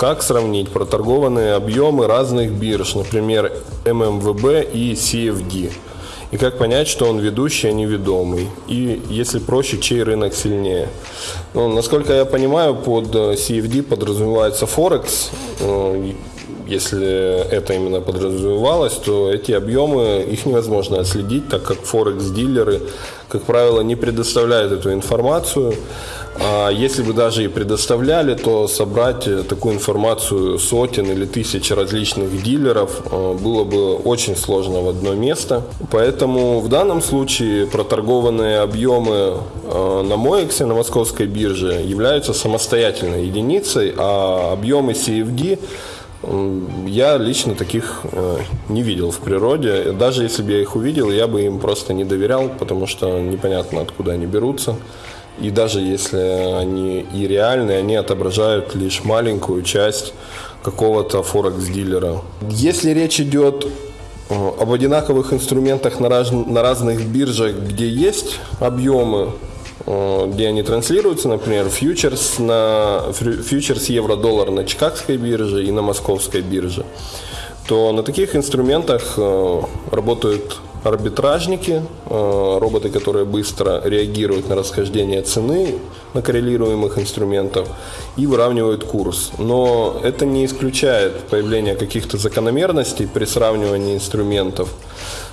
Как сравнить проторгованные объемы разных бирж, например, ММВБ и CFD? И как понять, что он ведущий, а не ведомый? И, если проще, чей рынок сильнее? Ну, насколько я понимаю, под э, CFD подразумевается Форекс. Если это именно подразумевалось, то эти объемы, их невозможно отследить, так как Форекс-дилеры, как правило, не предоставляют эту информацию. А если бы даже и предоставляли, то собрать такую информацию сотен или тысяч различных дилеров э, было бы очень сложно в одно место. Поэтому в данном случае проторгованные объемы э, на MOEX, на московской бирже, являются самостоятельной единицей, а объемы CFD я лично таких э, не видел в природе. Даже если бы я их увидел, я бы им просто не доверял, потому что непонятно, откуда они берутся. И даже если они и реальные, они отображают лишь маленькую часть какого-то форекс-дилера. Если речь идет э, об одинаковых инструментах на, раз- на разных биржах, где есть объемы, где они транслируются, например, фьючерс, на, фьючерс евро-доллар на Чикагской бирже и на Московской бирже, то на таких инструментах э, работают арбитражники, э, роботы, которые быстро реагируют на расхождение цены на коррелируемых инструментов и выравнивают курс. Но это не исключает появление каких-то закономерностей при сравнивании инструментов.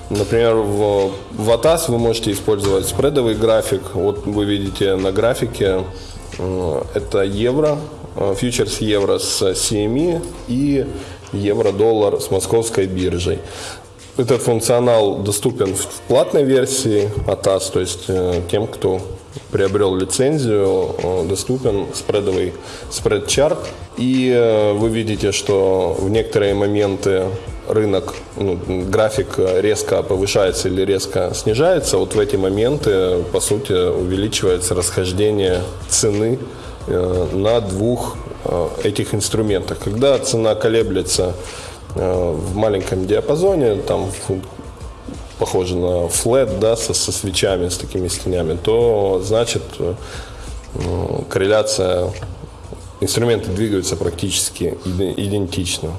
Например, в, в ATAS вы можете использовать спредовый график. Вот вы видите на графике э, это евро, э, фьючерс евро с CME и евро-доллар с московской биржей. Этот функционал доступен в платной версии ATAS, то есть э, тем, кто приобрел лицензию, э, доступен спредовый спред-чарт. И э, вы видите, что в некоторые моменты рынок, ну, график резко повышается или резко снижается. Вот в эти моменты, по сути, увеличивается расхождение цены на двух этих инструментах. Когда цена колеблется в маленьком диапазоне, там похоже на флет, да, со, со свечами, с такими стенями, то значит э, э, корреляция, инструменты двигаются практически иде- идентично.